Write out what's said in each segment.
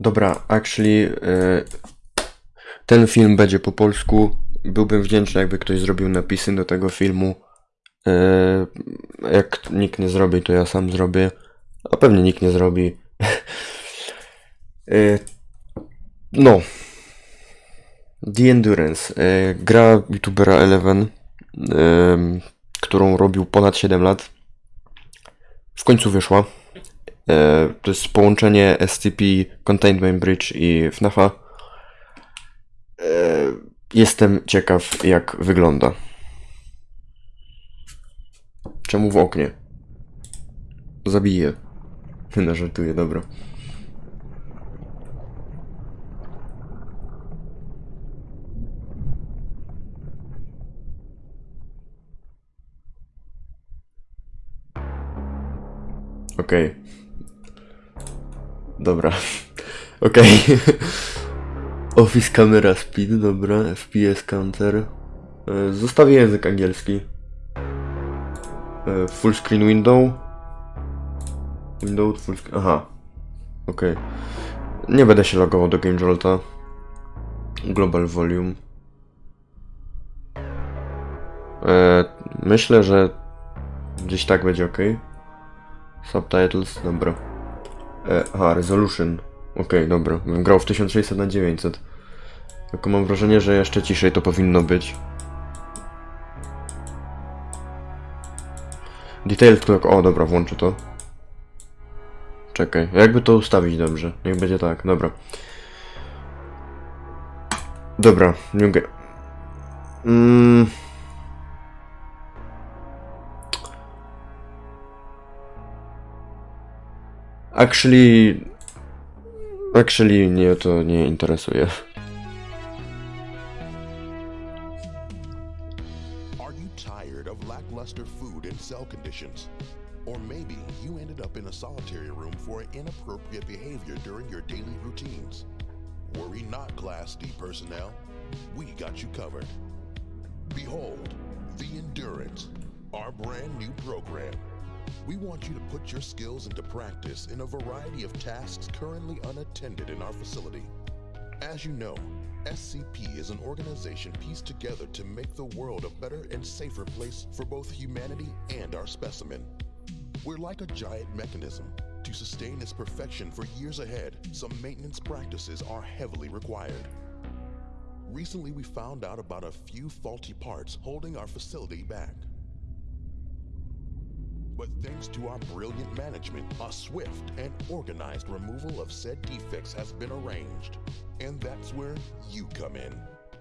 Dobra, actually, e, ten film będzie po polsku. Byłbym wdzięczny, jakby ktoś zrobił napisy do tego filmu. E, jak nikt nie zrobi, to ja sam zrobię. A pewnie nikt nie zrobi. E, no. The Endurance. Gra youtubera Eleven, którą robił ponad 7 lat. W końcu wyszła. E, to jest połączenie SCP, Containment Bridge i FNAFa. E, jestem ciekaw, jak wygląda. Czemu w oknie? Zabiję. No, dobra. Okej. Dobra. Okej. Office Camera Speed, dobra. FPS Counter. E, Zostawię język angielski. E, Full screen window. Window full screen. Aha. Okej. Nie będę się logował do Game Jolta. Global volume. E, myślę, że gdzieś tak będzie ok. Subtitles, dobra. E, aha, resolution. Okej, dobra. Bym grał w 1600 na 900. Tylko mam wrażenie, że jeszcze ciszej to powinno być. Detail clock. O, dobra, włączę to. Czekaj, jakby to ustawić dobrze? Niech będzie tak, dobra. Dobra, nie mogę. Mm. Actually... Actually, mnie to nie interesuje. Are you tired of lackluster food and cell conditions? Or maybe you ended up in a solitary room for inappropriate behavior during your daily routines. Worry not, Class D personnel. We got you covered. Behold, the Endurance, our brand new program. We want you to put your skills into practice in a variety of tasks currently unattended in our facility. As you know, SCP is an organization pieced together to make the world a better and safer place for both humanity and our specimen. We're like a giant mechanism. To sustain its perfection for years ahead, some maintenance practices are heavily required. Recently, we found out about a few faulty parts holding our facility back. But thanks to our brilliant management, a swift and organized removal of said defects has been arranged. And that's where you come in.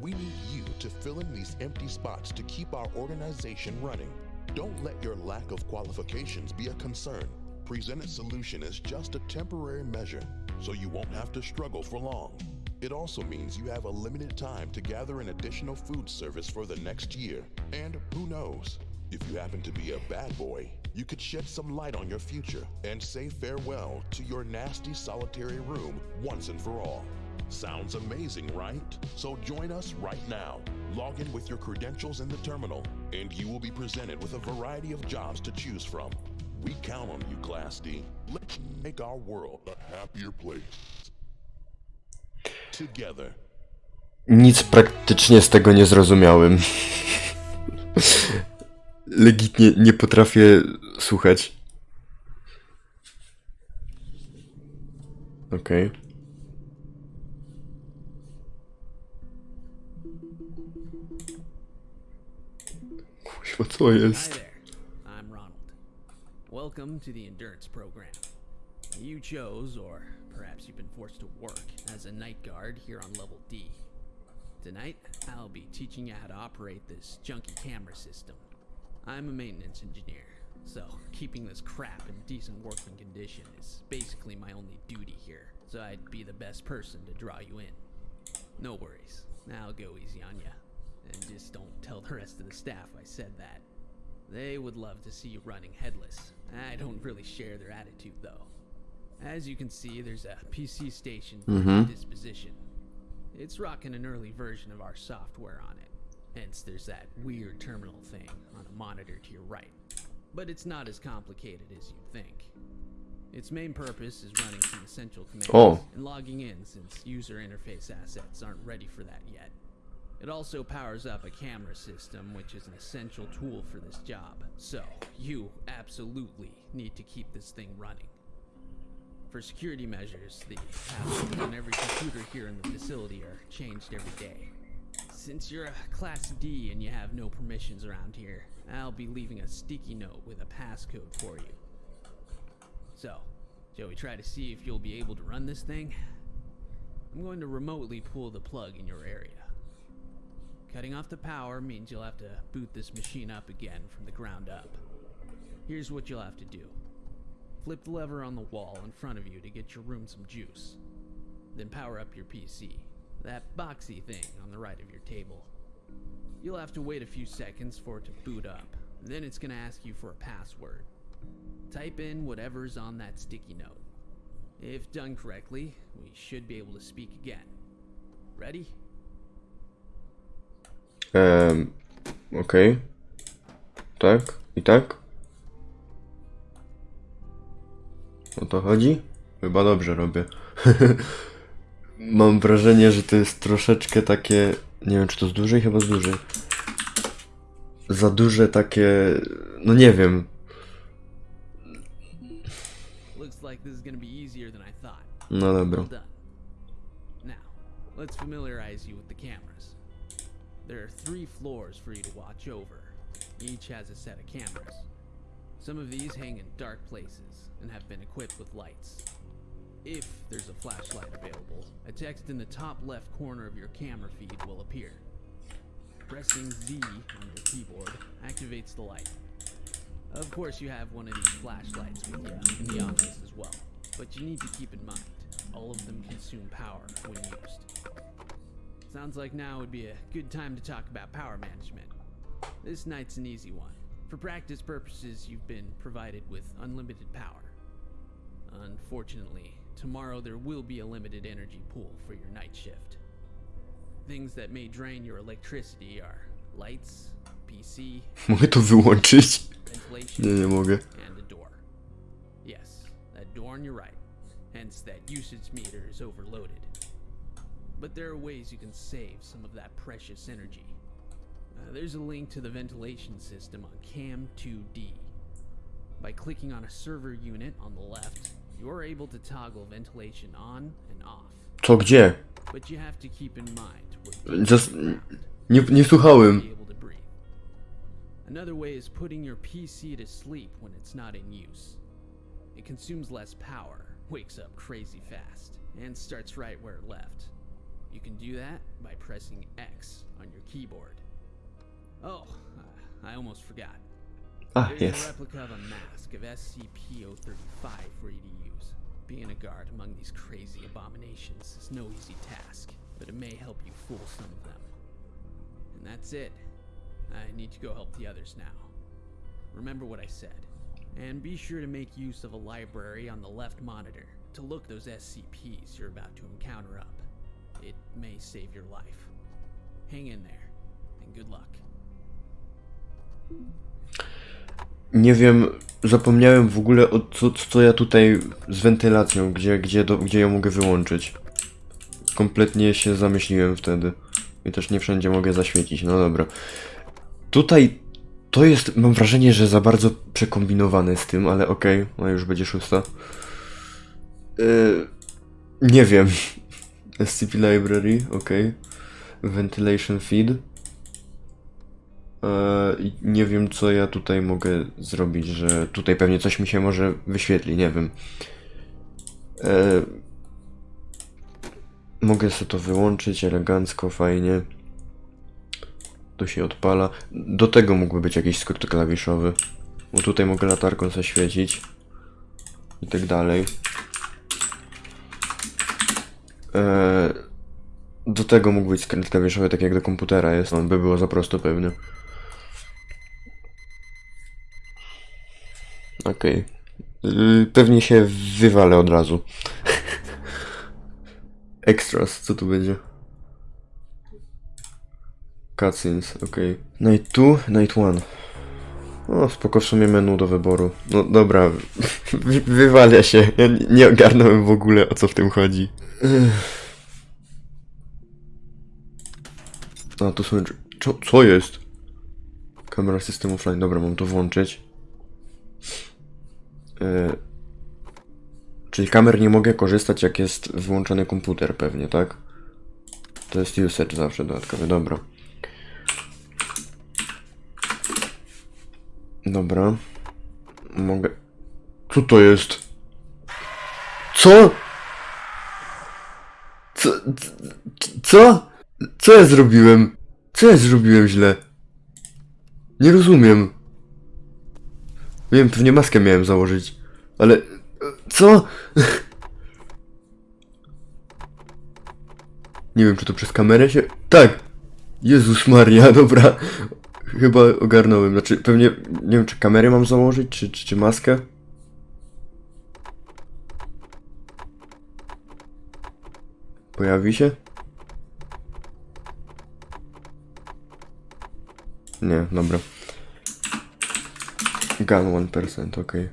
We need you to fill in these empty spots to keep our organization running. Don't let your lack of qualifications be a concern. Presented solution is just a temporary measure, so you won't have to struggle for long. It also means you have a limited time to gather an additional food service for the next year. And who knows? If you happen to be a bad boy, you could shed some light on your future and say farewell to your nasty solitary room once and for all. Sounds amazing, right? So join us right now. Log in with your credentials in the terminal, and you will be presented with a variety of jobs to choose from. We count on you, Class D. Let's make our world a happier place. Together. Nic praktycznie z tego nie zrozumiałem. Legitnie nie potrafię słuchać. Okej. Kuźwa, co Hi jest? there. I'm Ronald. Welcome to the Endurance Program. You chose, or perhaps you've been forced to work, as a night guard here on level D. Tonight, I'll be teaching you how to operate this junky camera system. I'm a maintenance engineer, so keeping this crap in decent working condition is basically my only duty here, so I'd be the best person to draw you in. No worries, I'll go easy on ya. And just don't tell the rest of the staff I said that. They would love to see you running headless. I don't really share their attitude, though. As you can see, there's a PC station for your mm-hmm. disposition. It's rocking an early version of our software on it. Hence, there's that weird terminal thing on a monitor to your right. But it's not as complicated as you'd think. Its main purpose is running some essential commands Oh. and logging in since user interface assets aren't ready for that yet. It also powers up a camera system, which is an essential tool for this job. So, you absolutely need to keep this thing running. For security measures, the passwords on every computer here in the facility are changed every day. Since you're a Class D and you have no permissions around here, I'll be leaving a sticky note with a passcode for you. So, shall we try to see if you'll be able to run this thing? I'm going to remotely pull the plug in your area. Cutting off the power means you'll have to boot this machine up again from the ground up. Here's what you'll have to do. Flip the lever on the wall in front of you to get your room some juice. Then power up your PC, that boxy thing on the right of your table. You'll have to wait a few seconds for it to boot up. Then it's gonna ask you for a password. Type in whatever's on that sticky note. If done correctly, we should be able to speak again. Ready? Um, ehm, okej. Tak? I tak? O to chodzi? Chyba dobrze robię. Mam wrażenie, że to jest troszeczkę takie... Nie wiem, czy to z dużej? Chyba z dużej. Za duże takie... No nie wiem. No dobra. Let's familiarize you with the cameras. There are three floors for you to watch over. Each has a set of cameras. Some of these hang in dark places and have been equipped with lights. If there's a flashlight available, a text in the top left corner of your camera feed will appear. Pressing Z on your keyboard activates the light. Of course, you have one of these flashlights with you in the office as well. But you need to keep in mind, all of them consume power when used. Sounds like now would be a good time to talk about power management. This night's an easy one. For practice purposes, you've been provided with unlimited power. Unfortunately, tomorrow there will be a limited energy pool for your night shift. Things that may drain your electricity are lights, PC, Mogę to wyłączyć? ventilation, Nie, nie mogę. and a door. Yes, that door on your right. Hence, that usage meter is overloaded. But there are ways you can save some of that precious energy. Uh, there's a link to the ventilation system on Cam 2D. By clicking on a server unit on the left, you're able to toggle ventilation on and off. Co, gdzie? But you have to keep in mind Just... Nie, nie słuchałem. able to breathe. Another way is putting your PC to sleep when it's not in use. It consumes less power, wakes up crazy fast, and starts right where it left. You can do that by pressing X on your keyboard. Oh, I almost forgot. Ah, a, There's a replica of a mask of SCP-035 for you to use. Being a guard among these crazy abominations is no easy task, but it may help you fool some of them. And that's it. I need to go help the others now. Remember what I said. And be sure to make use of a library on the left monitor to look those SCPs you're about to encounter up. It may save your life. Hang in there, and good luck. Nie wiem, zapomniałem w ogóle o co, co ja tutaj z wentylacją, gdzie, gdzie, do, gdzie ją mogę wyłączyć. Kompletnie się zamyśliłem wtedy. I też nie wszędzie mogę zaświecić, no dobra. Tutaj to jest, mam wrażenie, że za bardzo przekombinowane z tym, ale okej, no już będzie szósta. Yy, nie wiem. SCP Library, okej. Ventilation Feed. I nie wiem, co ja tutaj mogę zrobić, że tutaj pewnie coś mi się może wyświetli, nie wiem. Eee, mogę sobie to wyłączyć elegancko, fajnie. To się odpala. Do tego mógłby być jakiś skok klawiszowy. Bo tutaj mogę latarką zaświecić. I tak dalej. Eee, do tego mógł być skrót klawiszowy, tak jak do komputera jest. On by było za prosto pewnie. Okej. Y, Pewnie się wywalę od razu. Extras, co tu będzie? Cutscenes, okej. Night 2, Night 1. O, spoko w sumie menu do wyboru. No dobra, wy, wywalę się. Ja nie- ogarnąłem w ogóle o co w tym chodzi. A, tu są... Co, co jest? Kamera system offline. Dobra, mam to włączyć. E, czyli kamer nie mogę korzystać jak jest wyłączony komputer pewnie, tak? To jest usage zawsze dodatkowy, dobra. Dobra. Mogę... Co to jest? Co? Co? Co? Co ja zrobiłem? Co ja zrobiłem źle? Nie rozumiem. Wiem, pewnie maskę miałem założyć. Ale... Co? Nie wiem, czy to przez kamerę się... Tak! Jezus Maria, dobra. Chyba ogarnąłem. Znaczy, pewnie... Nie wiem, czy kamerę mam założyć, czy, czy, czy maskę? Pojawi się? Nie, dobra. Gun 1%, okej.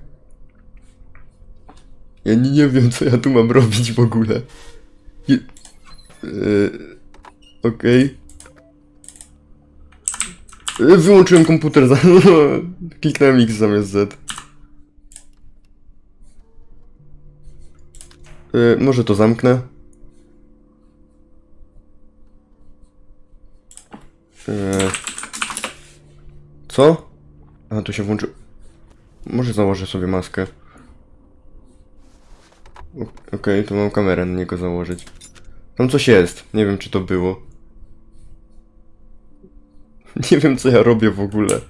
Ja nie, nie wiem, co ja tu mam robić w ogóle. Je... Yy, okej. Yy, Wyłączyłem komputer za... Kliknąłem X zamiast Z. Yy, może to zamknę. Yy. Co? A, tu się włączy... Może założę sobie maskę. Okej, to mam kamerę na niego założyć. Tam coś jest. Nie wiem, czy to było. Nie wiem, co ja robię w ogóle.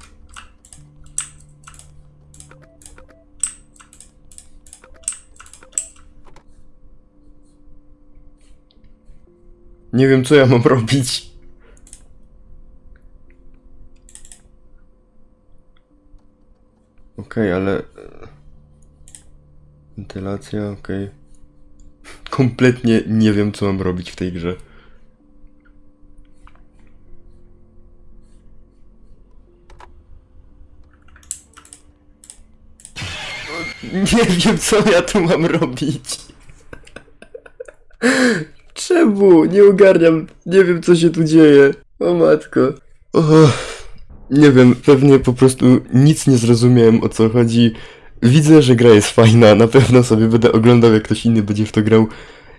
Nie wiem, co ja mam robić. Okej, ale... e, Wentylacja, okej. Kompletnie nie wiem, co mam robić w tej grze. Nie wiem, co ja tu mam robić. Czemu? Nie ogarniam. Nie wiem, co się tu dzieje. O matko. Och. Nie wiem, pewnie po prostu nic nie zrozumiałem o co chodzi. Widzę, że gra jest fajna, na pewno sobie będę oglądał, jak ktoś inny będzie w to grał.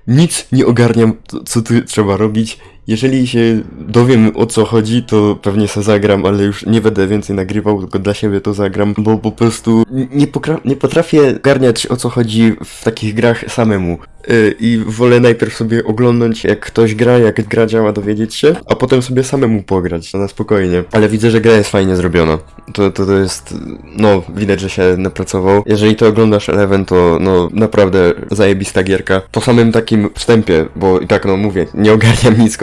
Nic nie ogarniam, co- tu trzeba robić. Jeżeli się dowiem o co chodzi, to pewnie se zagram, ale już nie będę więcej nagrywał, tylko dla siebie to zagram, bo po prostu nie, nie potrafię ogarniać o co chodzi w takich grach samemu. Yy, I wolę najpierw sobie oglądać jak ktoś gra, jak gra działa, dowiedzieć się, a potem sobie samemu pograć, na spokojnie. Ale widzę, że gra jest fajnie zrobiona. To, to, to jest, no, widać, że się napracował. Jeżeli to oglądasz Eleven, to no, naprawdę zajebista gierka. Po samym takim wstępie, bo i tak, no, mówię, nie ogarniam nic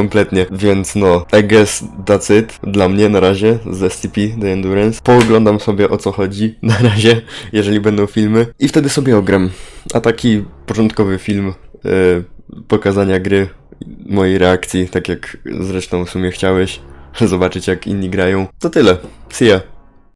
więc no, I guess that's it dla mnie na razie z SCP, The Endurance. Pooglądam sobie o co chodzi na razie, jeżeli będą filmy i wtedy sobie ogram. A taki początkowy film e, pokazania gry, mojej reakcji, tak jak zresztą w sumie chciałeś, zobaczyć jak inni grają. To tyle. See ya.